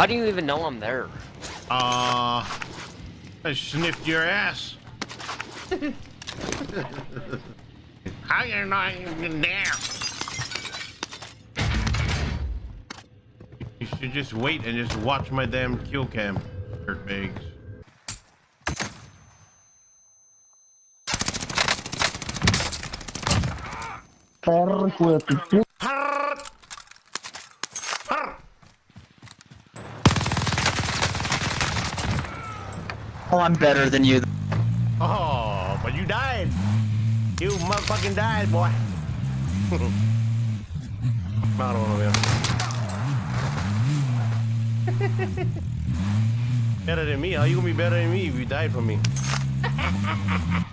How do you even know I'm there? Uh, I sniffed your ass. How you not even there? You should just wait and just watch my damn kill cam, dirtbags. Perro Oh, I'm better than you. Oh, but you died. You motherfucking died, boy. Better than me? How you gonna be better than me if you died for me?